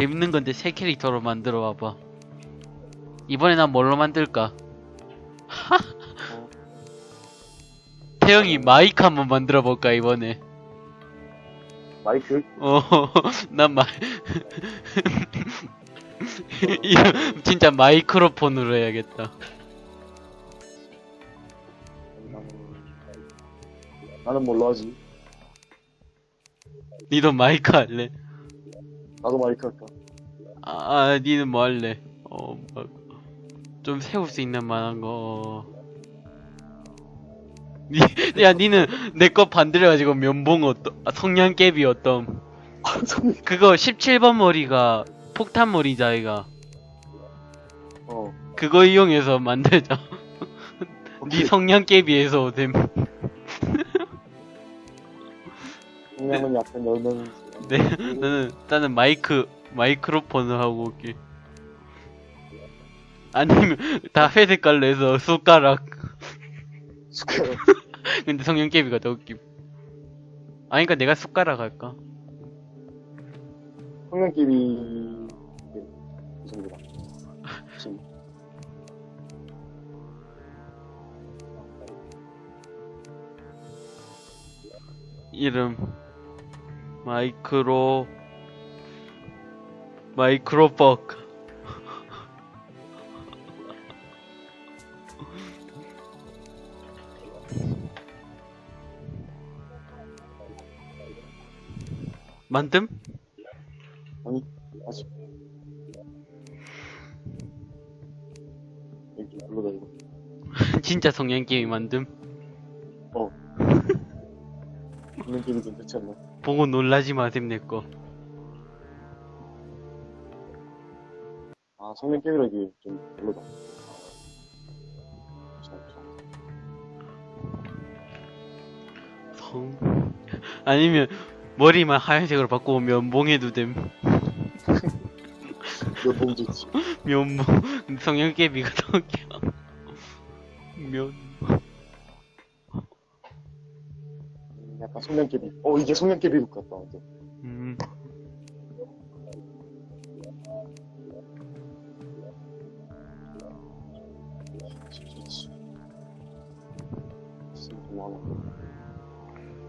재밌는 건데 새 캐릭터로 만들어 봐봐. 이번에 난 뭘로 만들까? 태영이 마이크 한번 만들어 볼까 이번에. 마이크? 어, 난 마, 진짜 마이크로폰으로 해야겠다. 나는 뭘로 하지? 니도 마이크 할래? 나도 마이크 할까? 아, 아, 니는 뭐 할래? 어, 뭐, 좀 세울 수 있는 만한 거. 니, 야, 니는 내 거 반대로 해가지고 면봉 어떤, 아, 성냥개비 어떤. 아, 손이. 그거 17번 머리가 폭탄 머리자, 이가. 어. 그거 이용해서 만들자. 니 성냥개비에서 됨. 성량은 약간 열면. 네, 나는, 나는 마이크, 마이크로폰을 하고 올게. 아니면, 다 회색 깔로 해서 숟가락. 숟가락. 근데 성냥개비가 더 웃김. 아니까 내가 숟가락 할까? 네, 죄송합니다. 이름 마이크로 마이크로벅 만듦? 아니, 아직. 이렇게 불러다니고. 진짜 성냥개비 만듦? 성량끼리 좀 좋지 않나? 보고 놀라지 마셈 내꺼 아, 성량끼리라 이게 좀 별로다. 성 아니면 머리만 하얀색으로 바꾸고 면봉해도 됨 몇봉 좋지. 면봉 성냥개비가 더 웃겨 면 약간 성냥개비. 어, 이게 성냥개비 룩 같다, 완전. 음.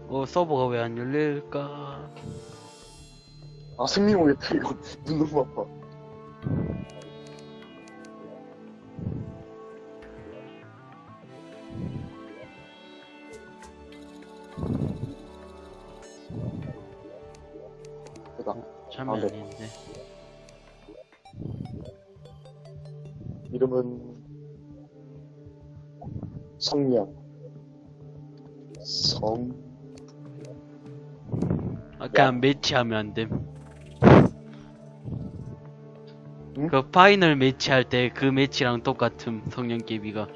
어 서버가 왜 안 열릴까 아, 승리 오겠다, 이거. 눈 너무 아파. 성냥. 성, 아까 매치하면 안 됨. 응? 그 파이널 매치할 때 그 매치랑 똑같음 성냥개비가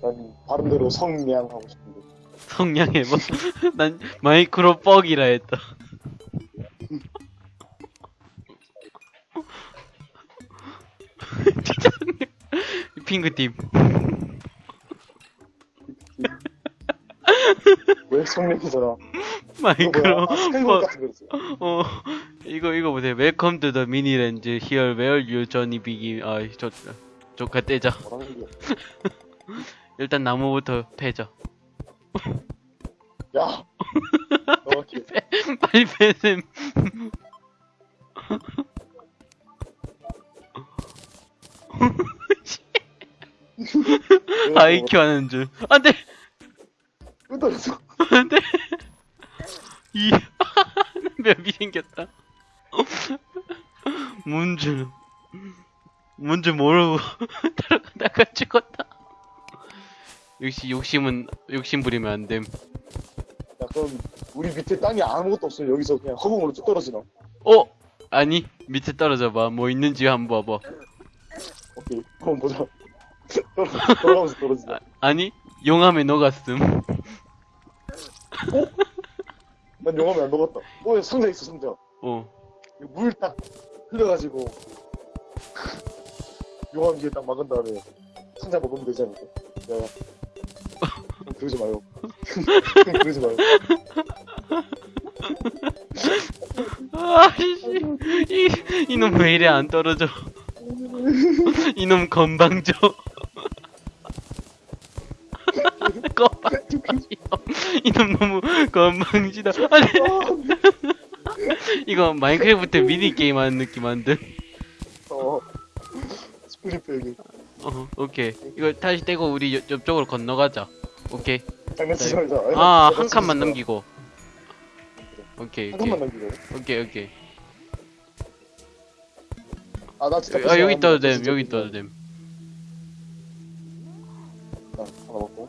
난 발음대로 성냥 하고 싶은데. 성냥해 뭐. 난 마이크로 뻑이라 했다. 진짜 성냥- 핑크팀 성냥이잖아. 이거 마이크로? 아, 거였어. 어 이거 이거 보세요. Welcome to the mini land here where begin. 아 좋다. 조카 떼자. 일단 나무부터 패자. 야! 정확히. 빨리 패셈. 아이큐 하는 줄. 안 돼! 역시 욕심은, 욕심 부리면 안 됨. 야, 그럼 우리 밑에 땅이 아무것도 없으면 여기서 그냥 허공으로 쭉 떨어지나? 어? 아니, 밑에 떨어져 봐. 뭐 있는지 한번 봐봐. 오케이. 그럼 보자. 떨어- 돌아가면서 떨어지자. 아, 아니, 용암에 녹았음. 난 용암에 안 녹았다. 어, 야, 상자 있어, 상자. 어. 물 딱 흘려가지고 용암 위에 딱 막은 다음에 상자 먹으면 되지 않을까? 야, 야. 형, 그러지 마요. 형, 그러지 마요. 아씨 이 이놈 왜 이래 안 떨어져 이놈 건방져 건방져 이놈 너무 건방지다 아니 이거 마인크래프트 미니 게임 하는 느낌 안 돼? 어. split 백이. 어 오케이 이거 다시 떼고 우리 옆, 옆쪽으로 건너가자 오케이 말자. 아한 칸만 넘기고 오케이 한 오케이 칸만 넘기고. 오케이 오케이 아, 나 진짜. 아 여기 떠도 됨 여기. 떠도 됨 자, 하나 먹고.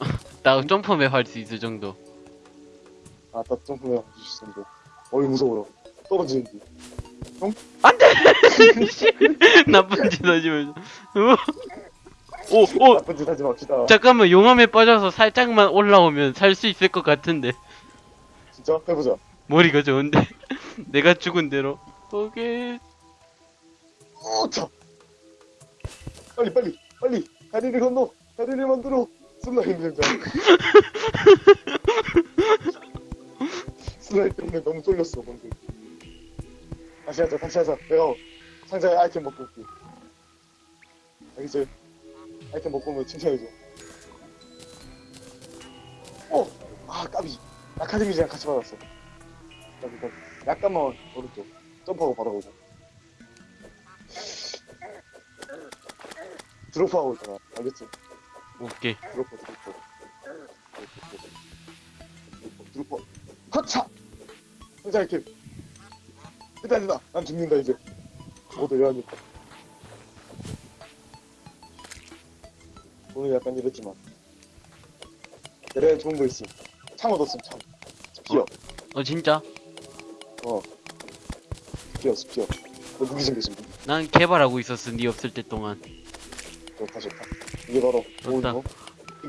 나 점프맵 할 수 있을 정도 아, 나 점프를 해줄 수 있는데. 어이, 무서워라. 떨어지는데. 나쁜 짓 하지 말자 오, 오, 나쁜 짓 하지 맙시다. 잠깐만 용암에 빠져서 살짝만 올라오면 살 수 있을 것 같은데 진짜? 해보자. 머리가 좋은데 내가 죽은 대로 오케이 어, 자. 빨리, 빨리, 빨리. 다리를 건너. 다리를 만들어. 슬라임 등장. 슬라임 때문에 너무 쫄렸어, 방금. 다시 하자, 다시 하자. 내가 상자에 아이템 먹고 올게. 알겠지? 아이템 먹고 오면 칭찬해줘. 어! 아, 까비. 아카데미즈랑 같이 받았어. 까비, 까비. 약간만 오른쪽. 점프하고 바로 오고. 드롭하고 있잖아. 알겠지? 오케이 드롭퍼. 드롭퍼, 드롭퍼. 허차! 혼자 이렇게. 일단, 일단, 난 죽는다, 이제. 모두 외환니까. 오늘 약간 이랬지만. 내래 좋은 거 있음. 창 얻었음, 창. 스피어, 어 진짜 스피어, 스피어. 너 무기 생겼음. 난 개발하고 있었어 니 없을 때 동안 좋다, 좋다. 이게 바로, 좋다. 거.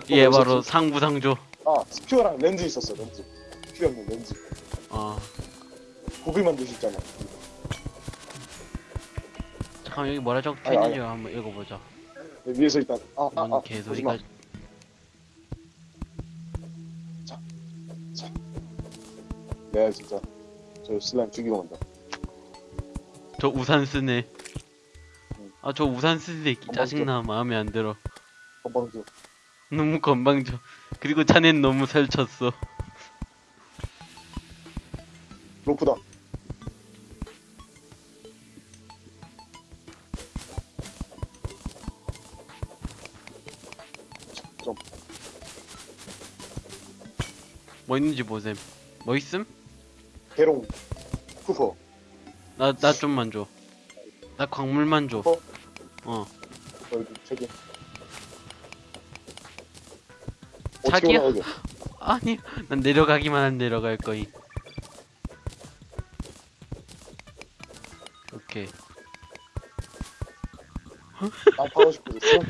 얘 바로 상부상조 아, spear랑 렌즈 있었어, 렌즈. spear 없는 렌즈. 어 고글 만들 수 있잖아. 잠깐 여기 뭐라 적혀 아니, 있는지 한번 읽어보자 네, 위에서 일단, 아, 아, 뭔 아, 개소리가 보지마. 내가 진짜 저 슬라임 죽이고 만다. 저 우산 쓰네 아 저 우산 새끼 건방져. 짜증나 마음에 안 들어 건방져. 너무 건방져 그리고 자넨 너무 살쪘어 로프다. 뭐 있는지 보셈 뭐 있음? 대롱 후퍼 나 나 좀만 줘. 나 광물만 줘. 어? 어. 여기 저기 자기야? 어떻게 올라가게? 아니, 난 내려가기만 한 내려갈 거임. 오케이. 안 파고 싶어졌어? 어, 어,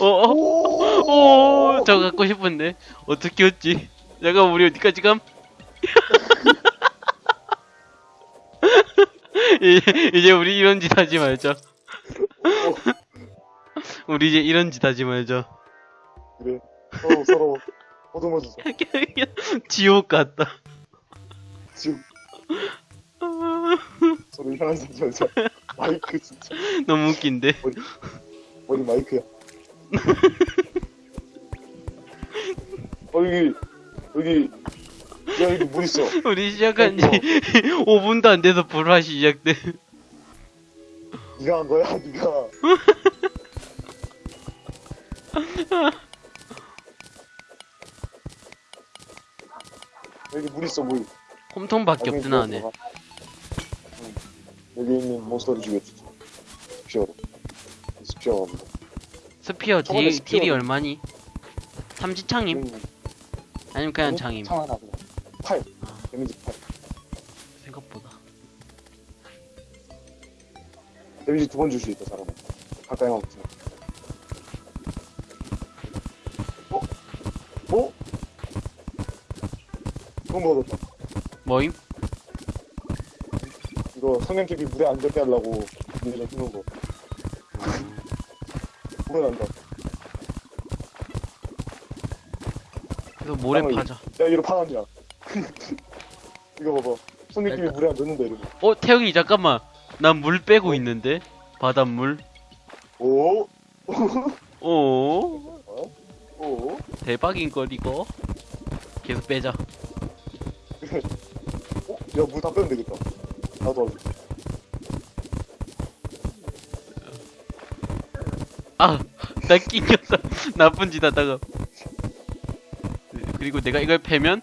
오! 오, 저 갖고 싶은데 어떻게 했지? 잠깐 우리 어디까지 감? 이제, 이제 우리 이런 짓 하지 말자. 우리 이제 이런 짓 하지 말자. 그래 서로 서로 보듬어주자 지옥 같다. 지금 서로 이상한 소리 하자 마이크 진짜 너무 웃긴데. 머리 마이크야 어 여기 여기 야 여기 물 있어. 우리 시작한 지 5분도 안 돼서 불화 시작돼. 네가 한 거야 네가? 여기 물 있어 물 홈통밖에 없든 안에. 응. 여기 있는 몬스터를 죽였지 spear로. spear가 옵니다 spear 저번에 딜, 딜이 spear는- 얼마니? 삼지창임? 음, 아니면 그냥 창임? 창 하나 그냥 8 아, 데미지 8 생각보다. 데미지 두 번 줄 수 있다 사람은 가까이만 붙으면 어? 어? 그런 거 얻었다 뭐임? 이거 성냥개비 물에 안 젖게 하려고 물에 넣는 거 물에 난다 그래서 모래 땅을- 파자. 야 이거 파남이야 이거 봐봐 손님끼리 물에 안 넣는다 이러고 어 태영이 잠깐만. 난 물 빼고 있는데 바닷물. 오? 오 오? 대박인 걸 이거. 계속 빼자. 어? 야물 다 빼면 되겠다 나도 할게 아, 나 낑겼다. 나쁜 짓 하다가. 그리고 내가 이걸 패면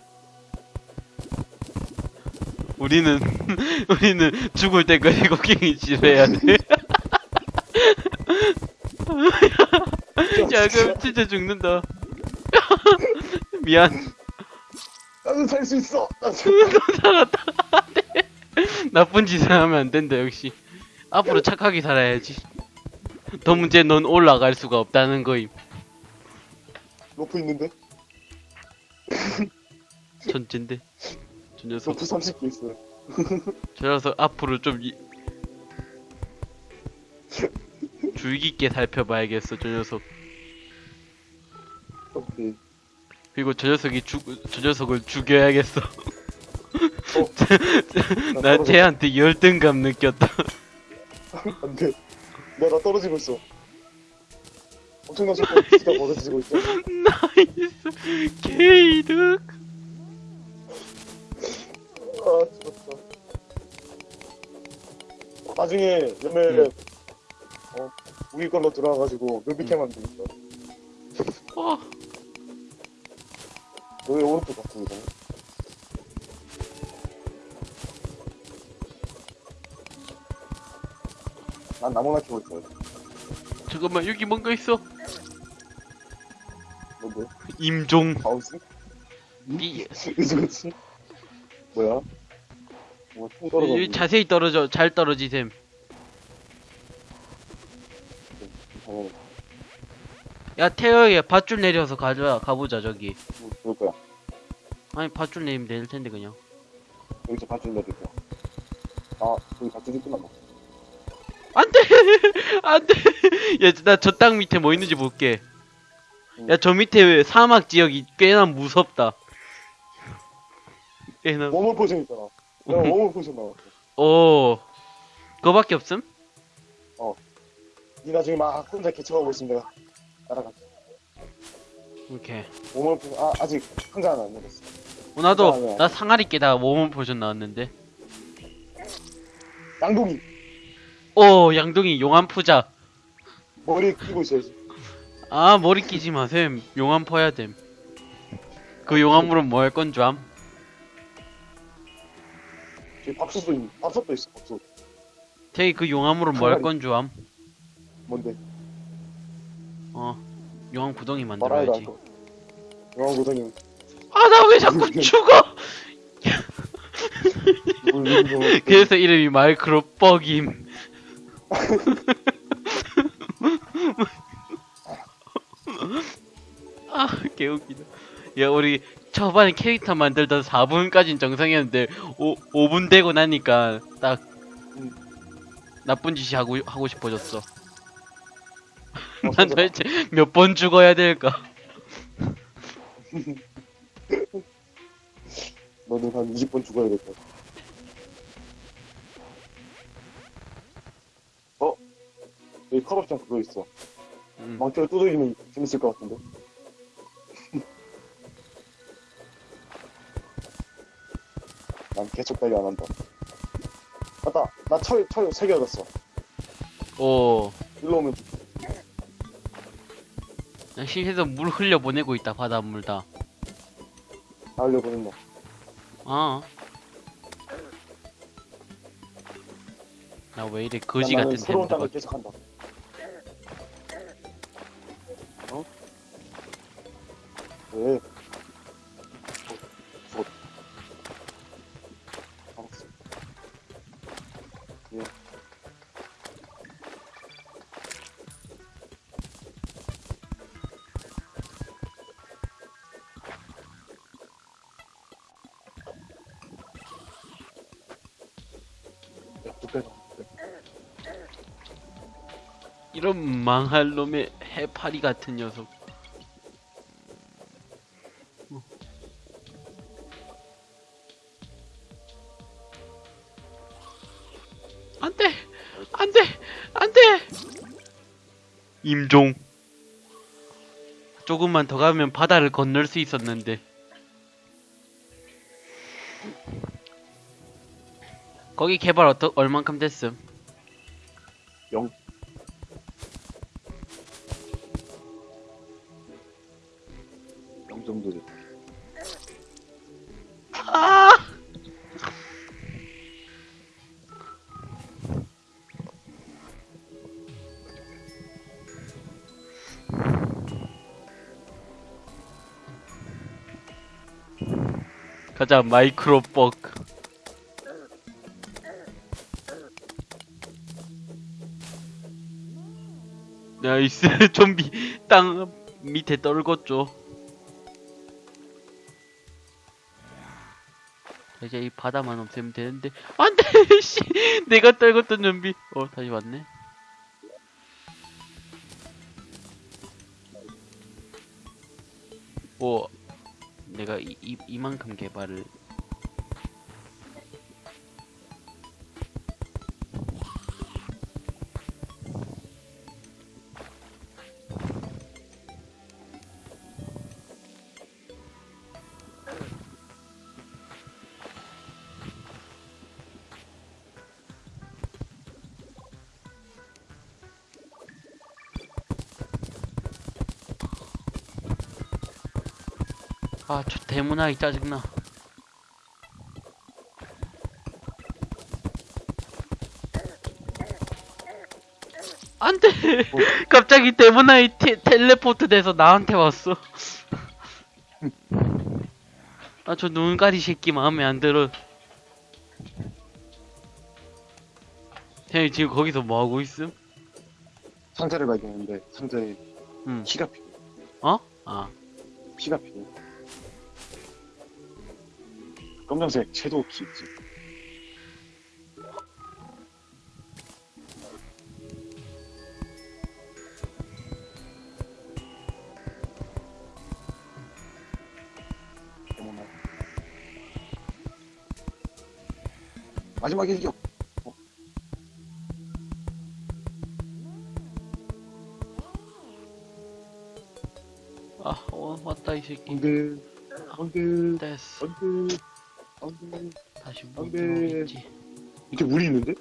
우리는 우리는 죽을 때까지 고갱이질 해야 돼. 야, 그럼 진짜 죽는다. 미안. 나는 살 수 있어 나는 살았다. 나쁜 짓을 하면 안 된다, 역시. 앞으로 착하게 살아야지. 더 문제 넌 올라갈 수가 없다는 거임. 로프 있는데? 천진데. 저 녀석, 로프 30개 있어요 저 녀석 앞으로 좀 이... 주의 깊게 살펴봐야겠어, 저 녀석. 오케이 그리고 저 녀석이 죽, 저 녀석을 죽여야겠어. 나 나. 쟤한테 열등감 느꼈다. 안돼 내가 나 떨어지고 있어 엄청난 속도로 기가 벌어지고 있어 nice. 게이득. 아 죽었다 나중에 열매 응. 어 우리 걸로 들어와가지고 묘비캠 하면 되겠다 어. 너의 오른쪽 같습니다 난 나무나 키고 있어요 잠깐만, 여기 뭔가 있어. 뭔데? 임종. 바운스? 이, 그치 뭐야? 뭐총 떨어져 여기 자세히 떨어져, 잘 떨어지셈. 어, 야, 태영이 밧줄 내려서 가자, 가보자, 저기. 뭐 그럴 거야 아니, 밧줄 내리면 될 텐데, 그냥. 여기서 밧줄 내릴 거야 아 저기 밧줄이 끝났나 안 돼! 안 돼! 야, 나 저 땅 밑에 뭐 있는지 볼게. 야, 저 밑에 사막 지역이 꽤나 무섭다. 꽤나, wormhole potion 있잖아 내가 wormhole potion 나왔어 오. 그거밖에 없음? 니 나중에 막 혼자 개척하고 있으면 내가 따라갈게 오케이. wormhole potion 아 아직 상자 하나 안 내렸어 어, 나도. 나 항아리 깨다가 모몬 potion 나왔는데. 양동이 오, 양동이 용암 푸자. 머리에 끼고 있어야지 아, 머리 끼지 마셈. 용암 퍼야 됨. 그 용암으로 뭐 할 건줄 암? 저기 밥솥도 있 밥솥도 있어 밥솥 태희 그 용암으로 뭐 할 건줄 암? 뭔데 어, 용암 구덩이 만들어야지. 거 영화 고등이 아, 나 왜 자꾸 죽어! 그래서 이름이 마이크로 뻑임. 아, 개웃기다. 야, 우리 초반에 캐릭터 만들던 4분까진 정상이었는데, 5, 5분 되고 나니까 딱 음. 나쁜 짓이 하고, 하고 싶어졌어. 어, 난. 도대체 몇 번 죽어야 될까? 너는 한 20번 죽어야 될거 여기 컵옵션 그거 있어. 음. 망치를 두들기면 재밌을 것 같은데. 난 개척 따위 안 한다. 맞다 나 철, 철 3개 얻었어. 오, 일로 오면 나 실에서 물 흘려 보내고 있다, 바닷물 다. 알려보냈나 아. 나 왜 이래 거지 같은 새로운 땅을 이런 망할 놈의 해파리 같은 녀석. 임종 조금만 더 가면 바다를 건널 수 있었는데 거기 개발 어떠 얼만큼 됐음? 가자 마이크로 뻑 nice 좀비 땅 밑에 떨궜죠. 이제 이 바다만 없애면 되는데. 안돼 씨. 내가 떨궜던 좀비. 어 다시 왔네. 오 내가 이, 이 이만큼 개발을 대문화이 짜증나. 안돼! 갑자기 대문화이 테, 텔레포트 돼서 나한테 왔어. 아 저 눈가리 새끼 마음에 안 들어. 형이 지금 거기서 뭐 하고 있음? 상자를 발견했는데 상자에 응. 피가 필요 어? 아. 피가 필요 검정색 섀도우 키 어머나. 마지막에 이겨 아, 어, 왔다 이 새끼. 안돼 안돼 됐어. 안돼 안돼 다시 뭐안 돼. 들어오겠지. 이렇게 물이 있는데?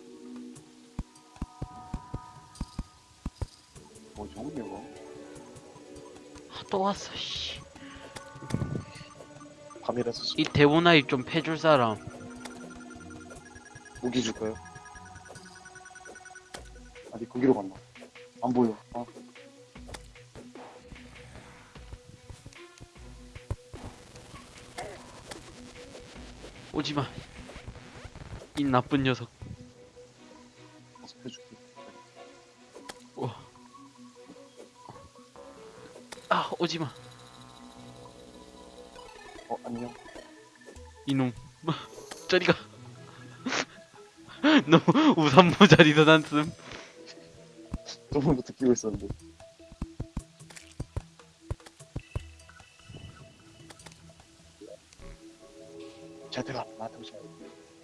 뭐 좋은데 뭐 아, 또 왔어. 씨. 밤이라서 지- 이 대문화이 좀 패줄 사람. 무기 줄까요? 아니 거기로 갔나? 안 보여 아 오지 마. 이 나쁜 녀석. 아, 오지 마. 어 안녕 이놈. 저리 가. 너무 우산 모 자리도 난씀. 저번부터 끼고 있었는데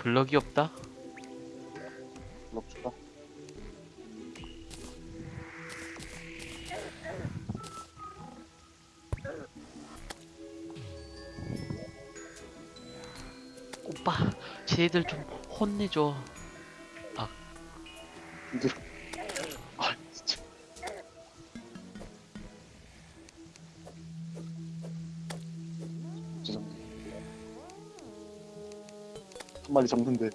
블럭이 없다. 블록 줄까? 오빠, 쟤들 좀 혼내줘. 마리 잡는데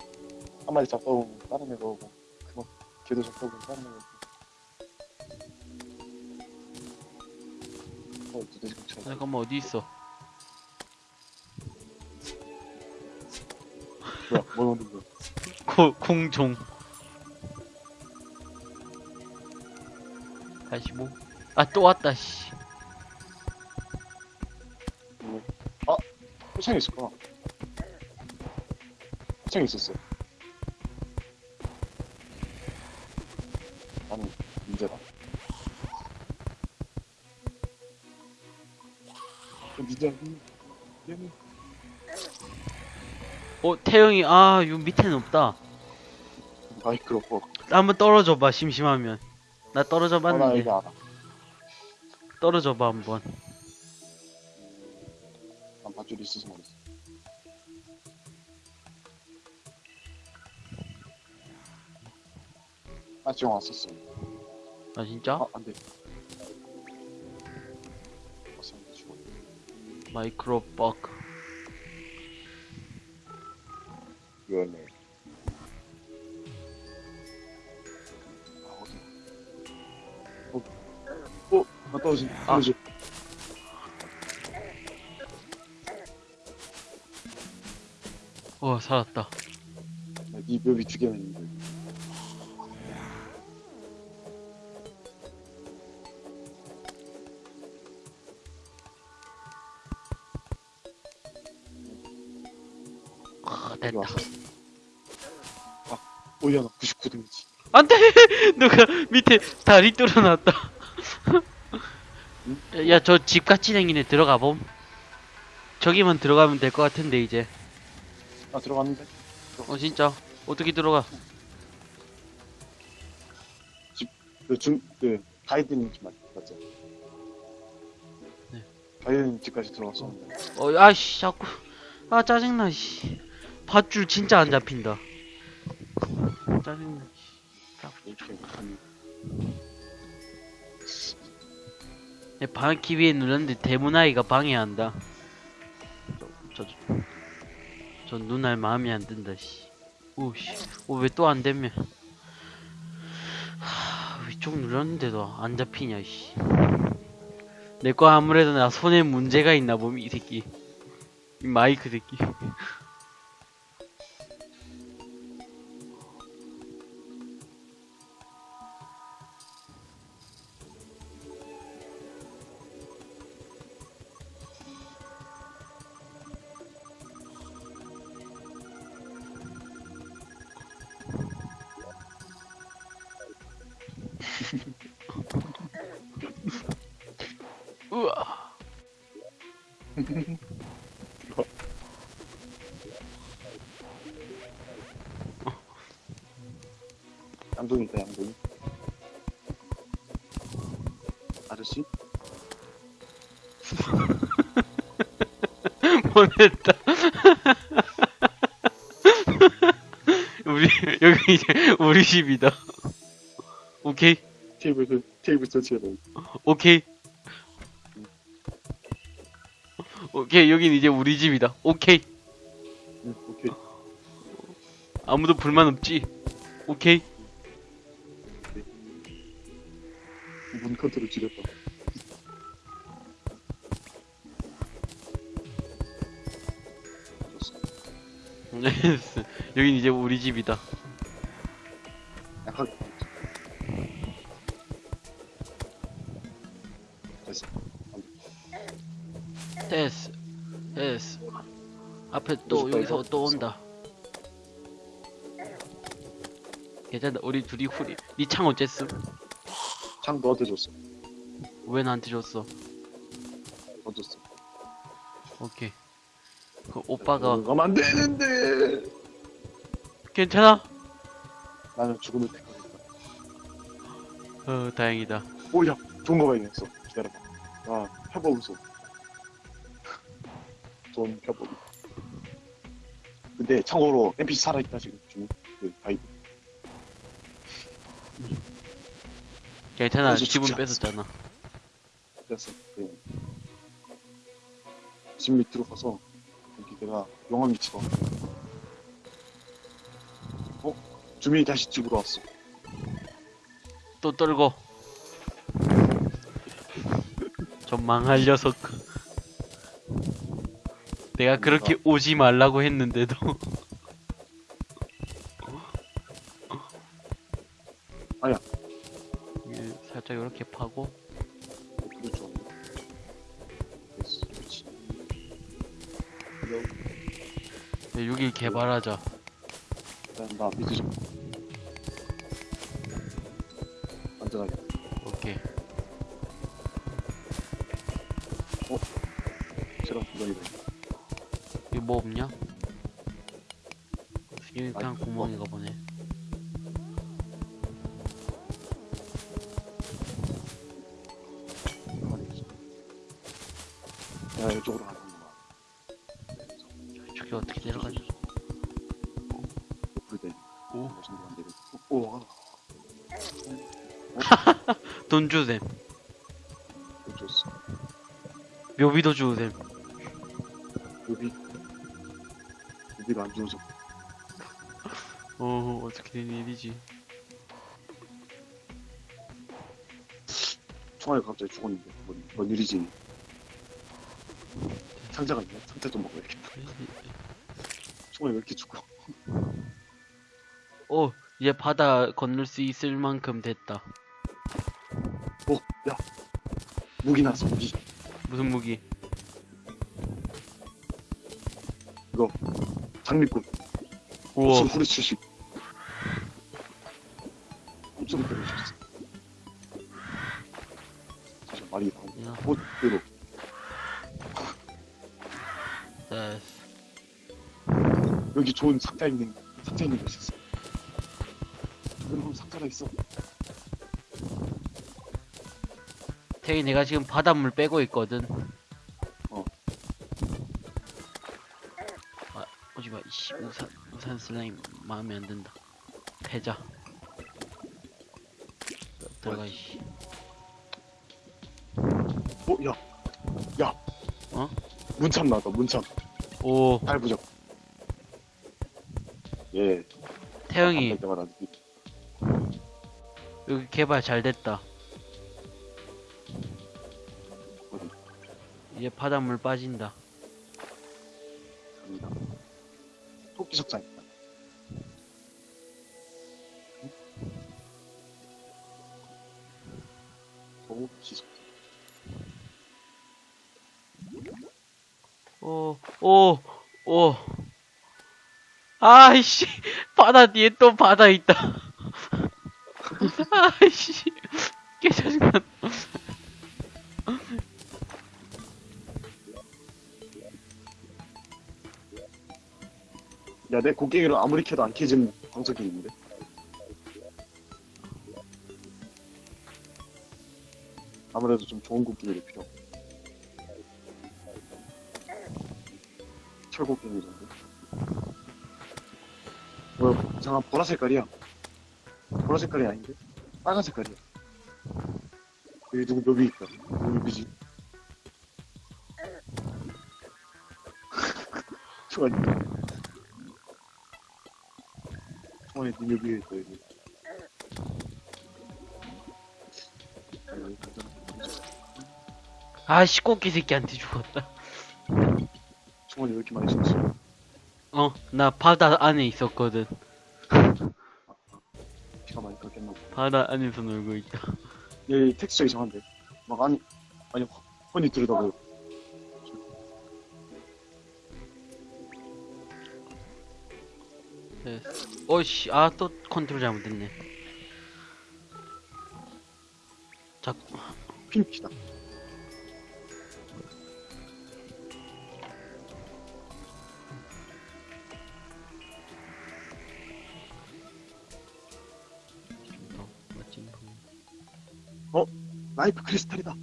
한 마리 잡다 보면 다른 애가 오고 그만 걔도 잡다 보면 다른 애가 오고 어 두돼지 근처 잠깐만 어디 있어? 뭐야 뭘 만든 거야 고, 공종. 85. 아, 또 왔다, 씨. 아 표창이 있었구 나 표창이 있었어 나는 문제다 민자 미안해 어, 태영이, 아, 요 밑에는 없다. 마이크로포. 한번 떨어져봐 심심하면 나 떨어져 어, 나 봤는데 여기 알아. 떨어져봐 한번 아, 지금 왔었어. 아 진짜? 아, 안 돼. 마이크로 버그 위험해. 아, 어디? 어, 어, 나 떨어진, 떨어지. 어 살았다 나니 묘비 죽여냈는데. 아 됐다 왔어. 아, 오야, 나 99등이지. 안 돼 누가 밑에 다리 뚫어놨다 야 저 집같이 애 들어가 봄 저기만 들어가면 될 것 같은데 이제 나 들어갔는데? 어 진짜 어떻게 들어가 그 중, 그, 가이드님 집 맞, 맞죠? 네. 가이드님 집까지 들어갔었는데. 어 아씨 자꾸 아 짜증나 씨 밧줄 진짜 안 잡힌다. 짜증나 이렇게 못하니. 내 방키 위에 눌렀는데 대문아이가 방해한다. 저, 저, 저 눈알 마음에 안 든다 씨. 오 씨. 오 왜 또 안 되면? 하, 위쪽 눌렀는데도 안 잡히냐 씨 내 거 아무래도 나 손에 문제가 있나 봄 이 새끼. 이 마이크 새끼 보냈다. 우리 여기 이제 우리 집이다. 오케이, 테이블, 그, 테이블 설치해봐. 오케이, 오케이. 여긴 이제 우리 집이다. 오케이. 응, 오케이. 아무도 불만 없지. 오케이. 문 컨트롤 지렸다. 여긴 이제 우리 집이다. 됐어. 됐어. 됐어. 앞에 또 여기서. 또 온다. 괜찮다. 우리 둘이 후리. 니 창 어쨌음? 창 너한테 줬어. 왜 나한테 줬어? 던졌어. 오케이. 그 오빠가 가면 안 되는데! 괜찮아? 나는 죽음을 택하겠다. 어 다행이다. 오, 야! 좋은 거 발견했어. 기다려봐. 아, 표범소. 좋은 표범. 근데 참고로 NPC 살아있다, 지금. 지금. 그, 가이드. 괜찮아. 집은 죽지 뺏었잖아. 그래서 그, 집 밑으로 가서 내가 용암 위치가 어? 주민이 다시 집으로 왔어 또 떨고. 저 망할 녀석. 내가 그렇게 오지 말라고 했는데도. 그럼 여기 개발하자. 일단 나 밑에 좀 안전하게 오케이. 체력 부담이 돼 여기 뭐 없냐? 그냥 아이고, 구멍인가 보 돈 주셈. 못 줬어. 묘비도 주셈. 여기 여기가 안 주워서 어, 어떻게 된 일이지? 총알이 갑자기 죽었는데 뭔, 뭔 일이지? 상자가 있네. 상자 좀 먹어야겠다. 총알이 왜 이렇게 죽어? 오, 이제 바다 건널 수 있을 만큼 됐다. 무기 나왔어 무기. 무슨 무기? 이거 장미꽃. 우와, 무슨 후리치식. 엄청 때려줬어. 진짜 말이 다 야, 꽃대로. 됐어. 여기 좋은 상자 있는 상자 있는 거 있었어. 여러분 상자가 있어. 태희 내가 지금 바닷물 빼고 있거든. 어. 아, 오지마, 이씨, 우산, 우산 슬라임 마음에 안 든다. 패자. 들어가, 이씨. 어, 야, 야. 어? 문참 나왔다. 문참. 오, 탈부적. 예. 태영이. 여기 개발 잘 됐다. 이제 바닷물 빠진다. 갑니다. 토끼 석상. 토끼 석상. 오, 오, 오. 아이씨, 바다 뒤에 또 바다 있다. 야, 내 곡괭이로 아무리 캐도 안 캐진 광석이 있는데. 아무래도 좀 좋은 곡괭이를 필요. 철곡괭이 정도. 뭐야, 이상한 보라 색깔이야. 보라 색깔이 아닌데? 빨간 색깔이야. 여기 누구 묘비 있다. 누구 묘비지? 좋아니. 총 네 묘비에 있다, 여기. 아, 여기 꽃게 새끼한테 죽었다. 총알이 왜 이렇게 많이 쏘았어? 어, 나 바다 안에 있었거든. 피가 많이 깎였나 보다. 바다 안에서 놀고 있다. 얘 텍스처 이상한데. 막 아니, 아니, 허- 훤히 들여다보여. 됐어. 어이씨, 아, 또 컨트롤 잘못됐네. 자꾸, 멋진 분. 라이프 크리스탈이다.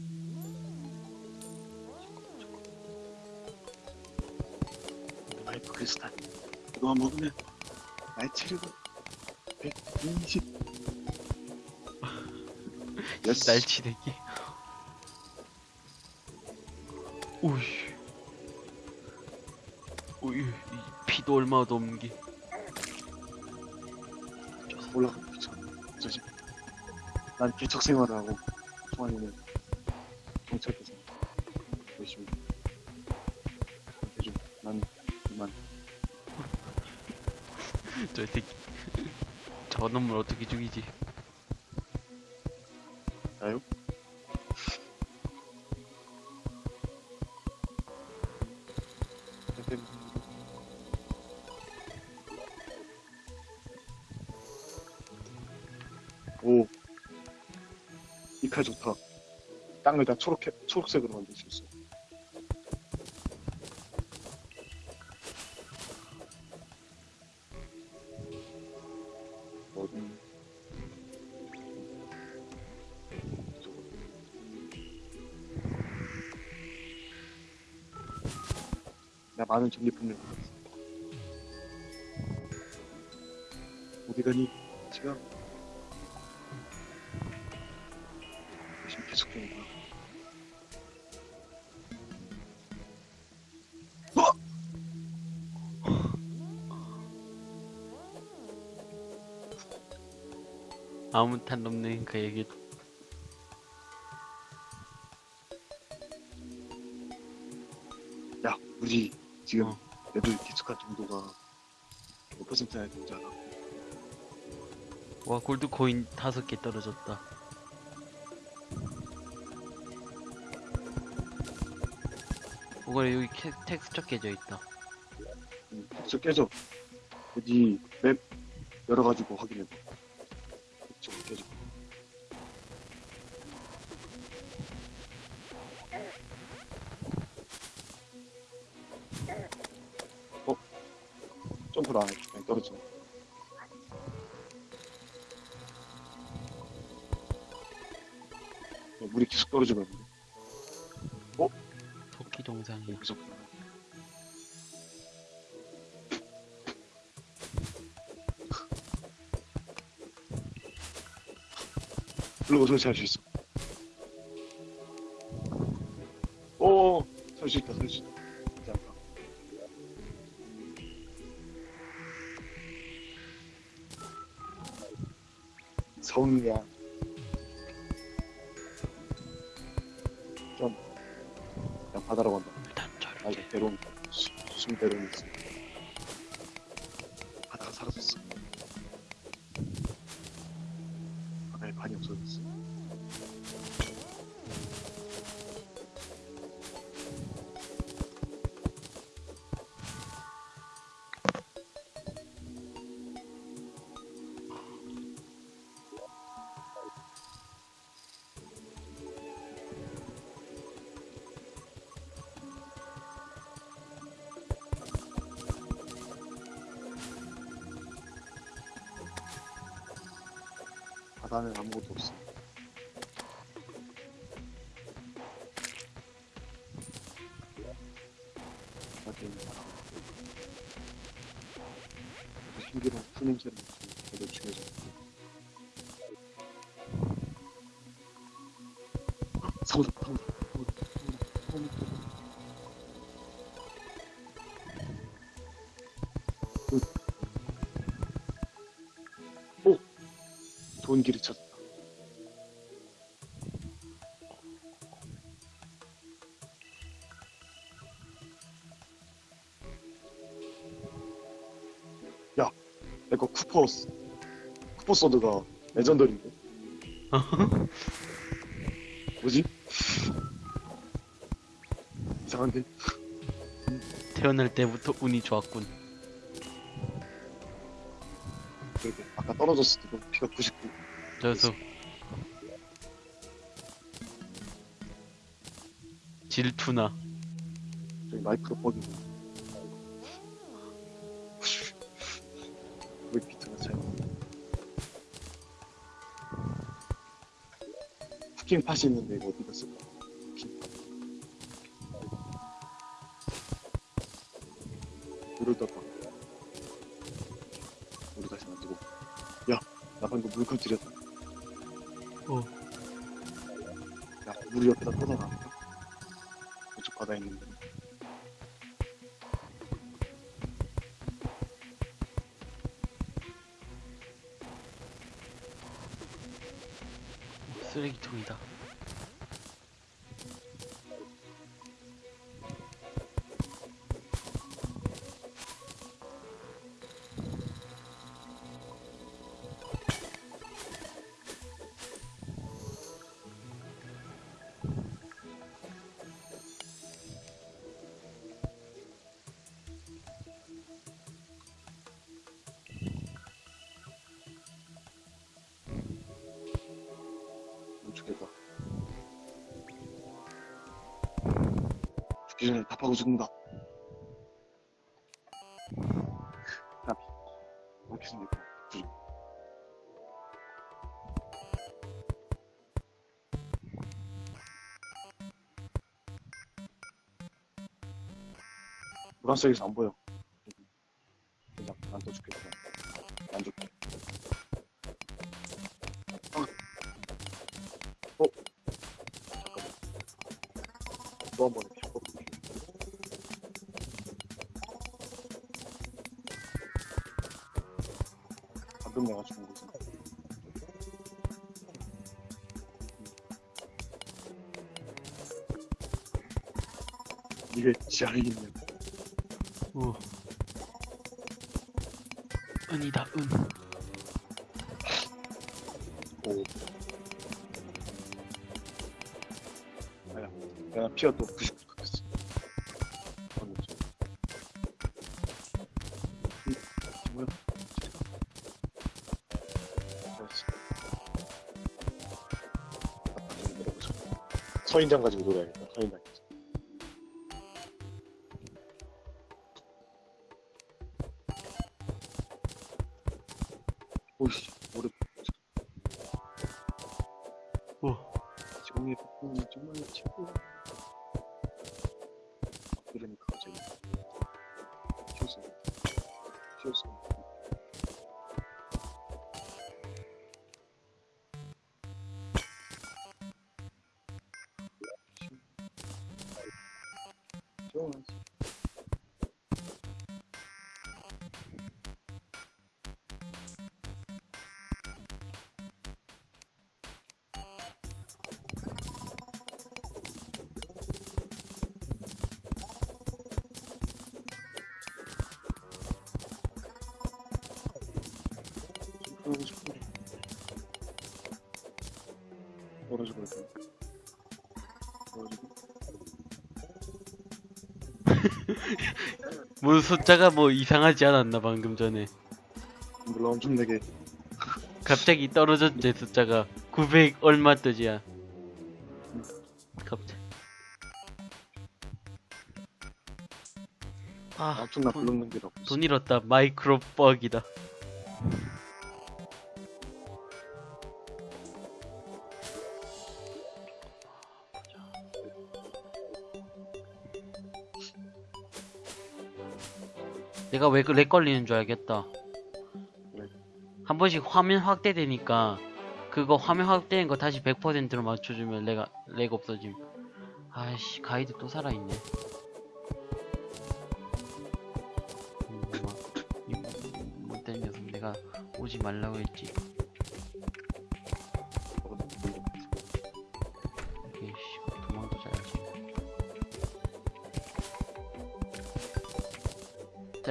라이프 크리스탈. 이거만 먹으면 체력은 120. 예스. 날치대기. 오이, 이 피도 얼마도 없는 게. 올라가면 좋죠. 어쩌지? 난 개척 생활을 하고, 종환이는 경찰께서 저 새끼. 저 놈을 어떻게 죽이지? 나요? 오, 이 칼 좋다. 땅을 다 초록해, 초록색으로 만들 수 있어. 많은 전리품을 받았어. 어디 가니? 지금 열심히 계속 중이구나. 아무 탄 없는 그 얘기 지금 어. 레벨 기숙한 정도가 몇 퍼센트나 되지 않아? 와 gold coin 다섯 개 떨어졌다 오거래 여기 캐, 텍스처 깨져 있다 응, 저 깨져. 어디 map 열어가지고 확인해봐. 블로그 설치할 수 있어. 오, 설수 있다, 설수 있다. 이제 아까. 성이 바다는 아무것도 없어. 바다. 그래서 신기한 풀냄새 길을 찾았다. 야, 내 거 쿠퍼, 쿠퍼 소드가 레전더리인데? 뭐지? 이상한데? 태어날 때부터 운이 좋았군 그리고 아까 떨어졌을 때도 피가 99. 저서 질투나 저기 마이크로 뻑이고. 왜 비트가 차이 쿠킹 팟이 있는데 이거 어디다 쓸까? 답하고 죽는다. 보라색에서 안 보여. 그냥 안 떠줄게. 안 줄게. 어. 어. 잠깐만. 또 한 번에 방금 내가 죽은 곳은 이게 지하이겠네. 오. 은이다 은. 오. 아야, 내가 피가 또 99 서인장 가지고 놀아야겠다, 서인장. 그러고 싶어. 멀어지고 있어. 멀어지고. 뭐 숫자가 뭐 이상하지 않았나 방금 전에. 몰라 엄청나게 갑자기 떨어졌지 숫자가 900 얼마 뜨지야. 갑자기. 아, 엄청나 나고 있어. 돈 잃었다. 마이크로 뻑이다. 왜 lag 걸리는 줄 알겠다. 왜? 한 번씩 화면 확대되니까 그거 화면 확대된 거 다시 100%로 맞춰주면 내가 lag 없어짐. 아이씨 가이드 또 살아있네. 음, 막, 이 못된 녀석 내가 오지 말라고 했지.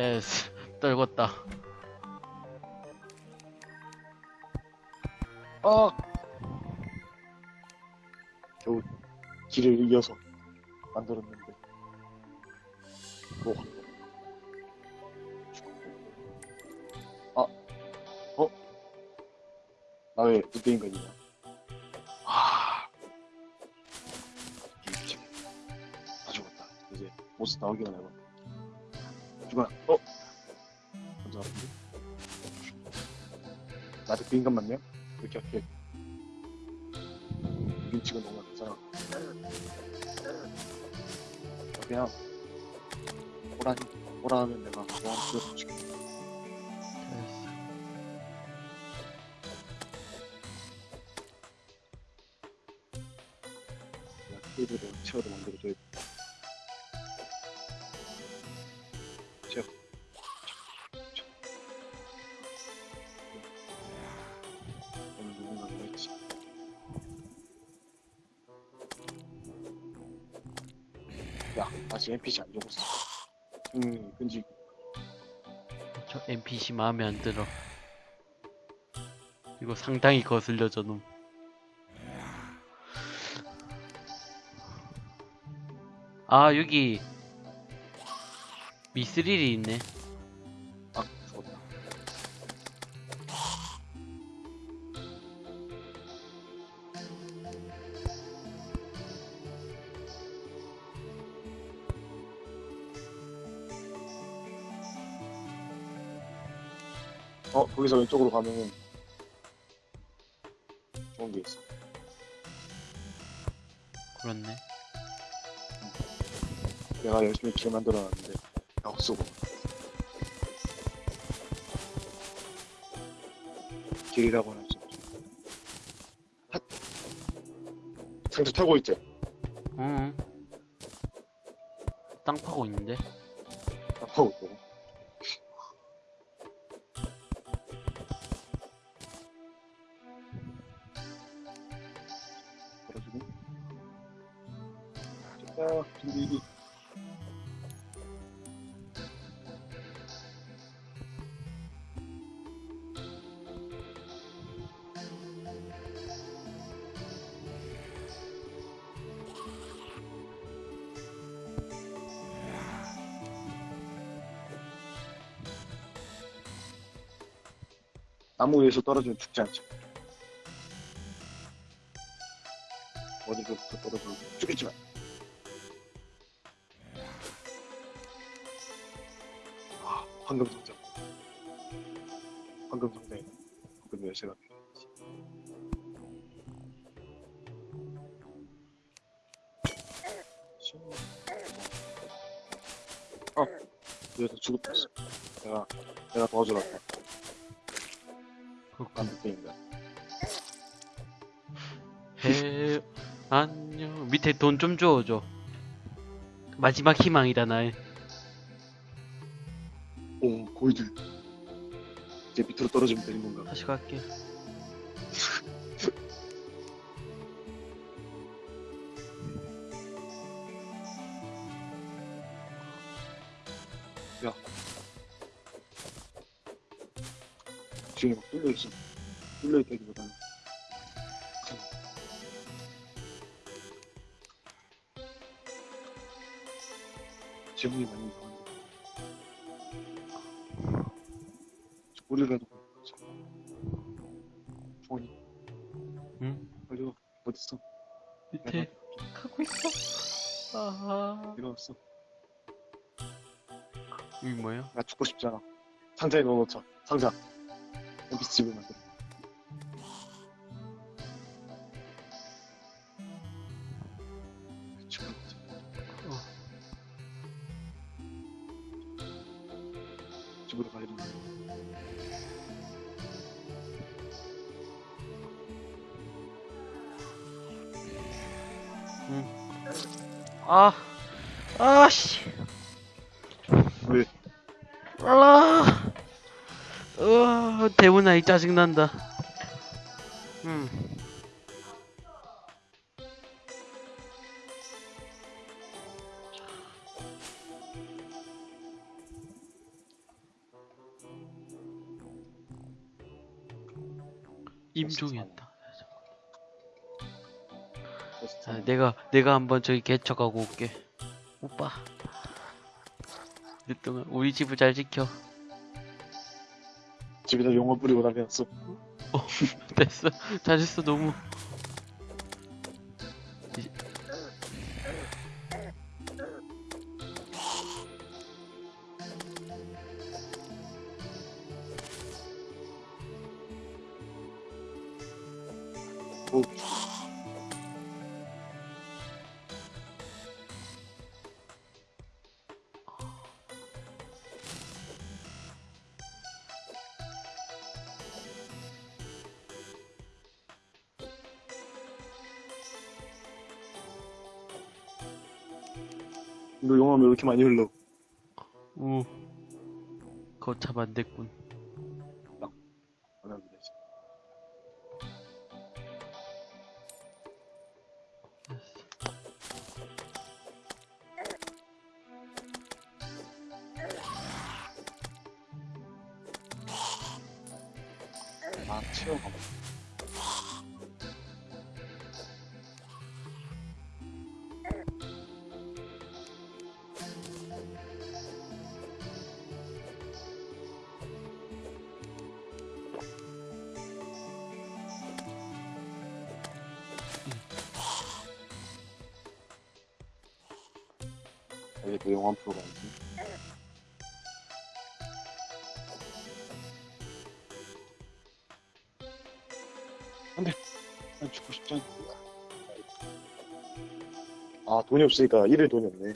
됐 나 늑대 인간 맞냐? 이렇게 할게. 눈치가 너무 안 나잖아. 그냥 오라 오라 하면 내가 너한테 들어줄게. 됐어. 내가 테이블에 체어도 만들어줘야 돼. 저 NPC 마음에 안 들어. 이거 상당히 거슬려져 놈. 아 여기 미스릴이 있네. 어, 거기서 왼쪽으로 가면은 좋은 게 있어. 그렇네. 내가 열심히 길 만들어 놨는데 아, 없어. 길이라고 좀. 상자 타고 있지? 응. 땅 파고 있는데? 자, 준비. 나무 위에서 떨어지면 죽지 않지. 어디서부터 떨어지면 죽겠지만. 황금 성장. 황금 성장이다. 황금 열쇠가. 어, 여기서 죽었다. 내가, 내가 도와주라. 그렇군. 해, 안녕. 밑에 돈 좀 줘줘. 마지막 희망이다, 나의. 떨어지면 되는 건가? 다시 갈게. 주원이, 응? 와. 어딨어? 밑에 가고 있어. 아하. 일어났어. 여기 뭐야? 나 죽고 싶잖아. 상자에 넣어놓자. 상자. NPC 집을 만들어. 짜증난다. 음. 임종이었다. 자, 내가 내가 한번 저기 개척하고 올게. 오빠. 늦동안 우리 집을 잘 지켜. 집에다 용어 뿌리고 다녔어. 됐어. 잘했어 너무. 너 용암 왜 이렇게 많이 흘러? 우. 거참 안 됐군. 돈이 없으니까 잃을 돈이 없네.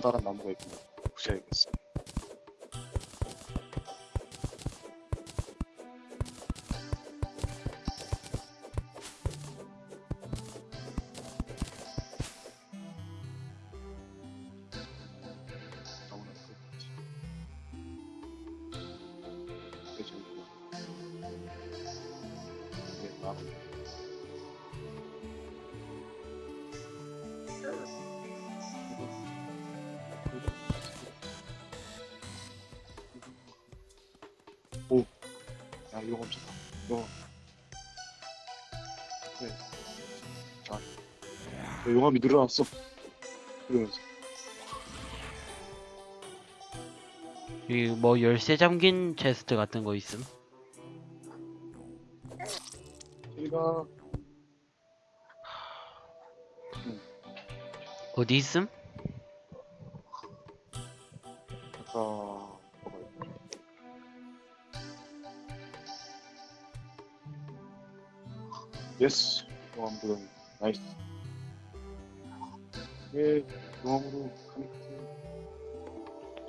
커다란 나무가 있군요. 부셔야겠어. 나 용암이 늘어났어. 그러면서 여기 뭐 열쇠 잠긴 체스트 같은 거 있음 저희가 어디 있음? 아까? yes 용암 부분 nice 예 용암으로 가니까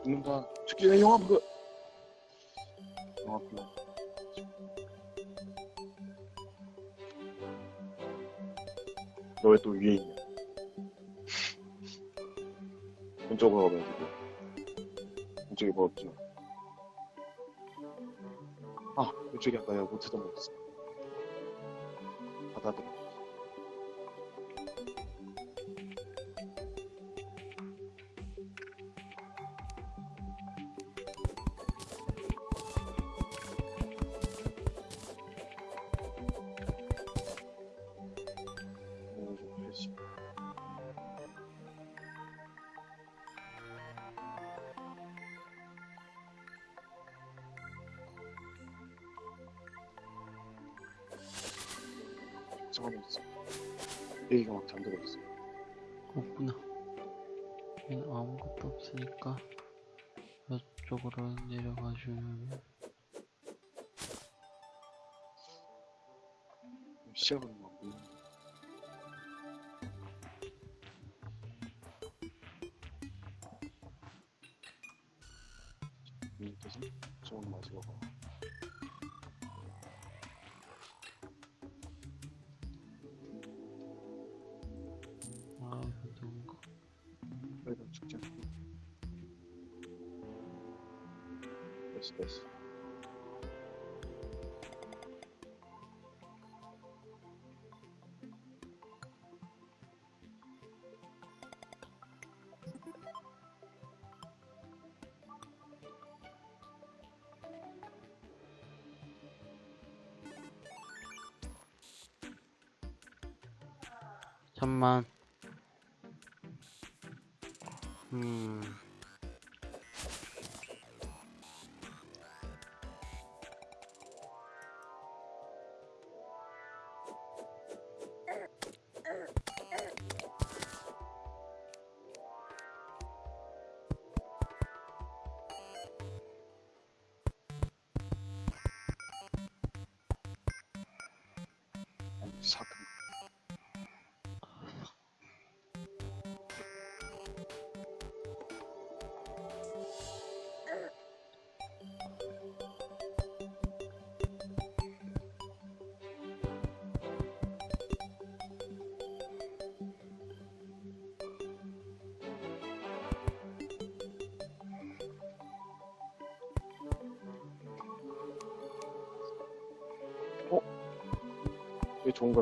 죽는다 죽기네 용암 그 용암 부분 너왜 또 위에 있냐? 왼쪽으로 가면 되고. 왼쪽에 뭐 없지? 아 왼쪽에 아까 내가 못했던 거 있어 잠만. 음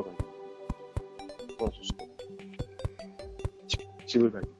가냐? 도와줄 수도 없고. 직, 집을 발견했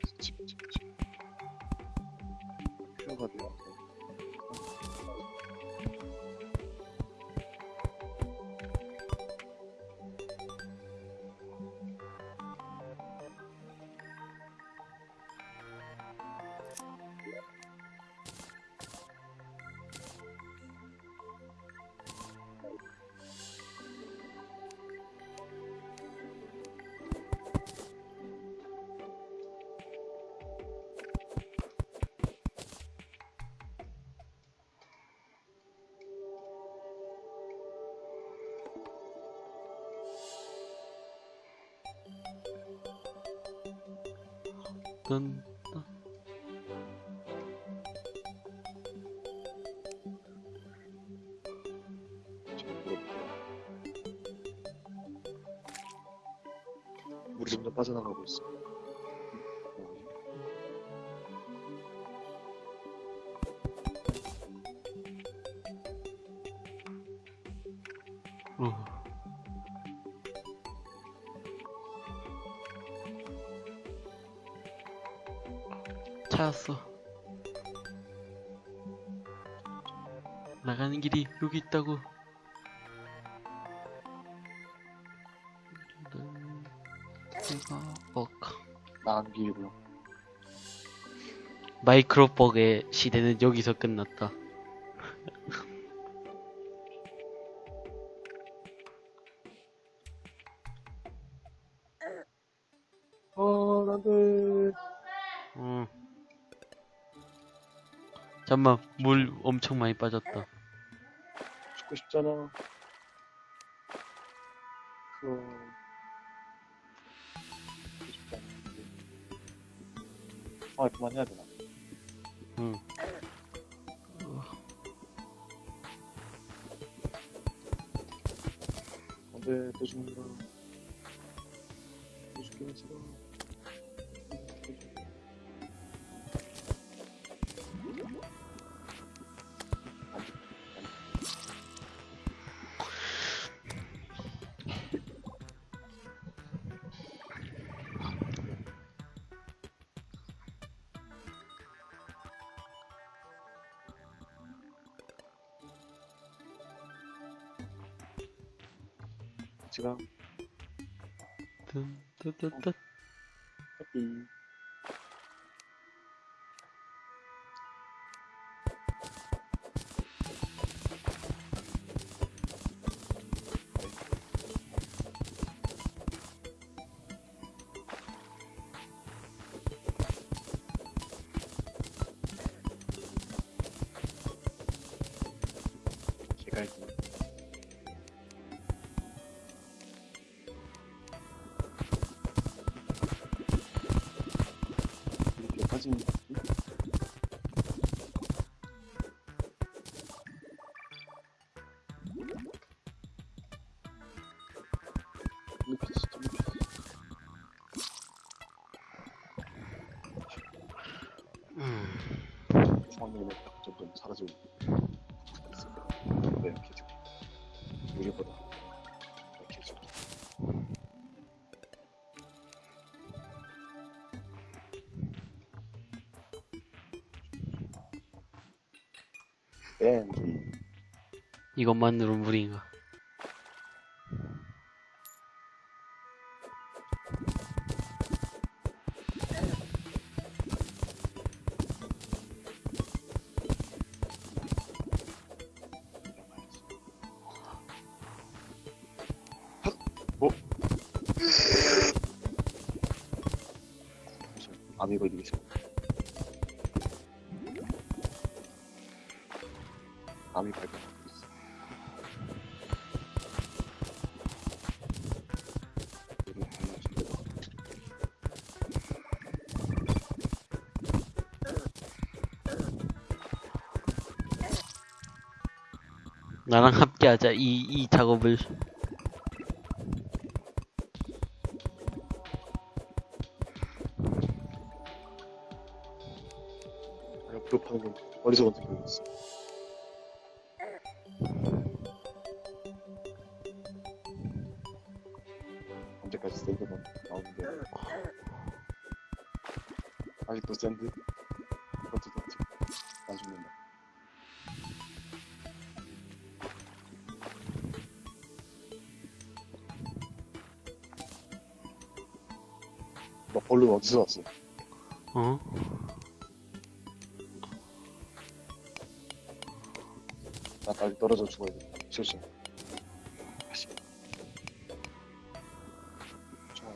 넌 지금 물어볼게요. 물이 점점 빠져나가고 있어. 어. 여기 있다고. 길이고요. 마이크로버그의 시대는 여기서 끝났다. 어, 안 돼. 응. 잠만 물 엄청 많이 빠졌다. 죽고 싶잖아. 그. 아, 그만해야 되나? 응. 안 돼, 또 죽는다. 또 죽긴 했어. 지금 뜬뜨뜨뜨. 해피. 이것만으로 무리인가? 아미고 이게 있어. 아미 나랑 함께하자 이 이 작업을. 어디서 왔어? 어? 나 빨리 떨어져 죽어야 돼. 좋아.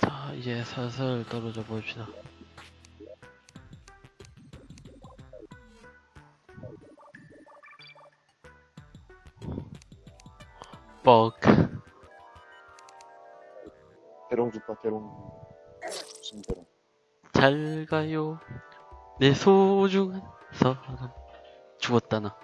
자, 이제 슬슬 떨어져 봅시다. 뻑. 대롱 줄까, 대롱. 잘 가요. 내 소중한 사람. 죽었다, 나.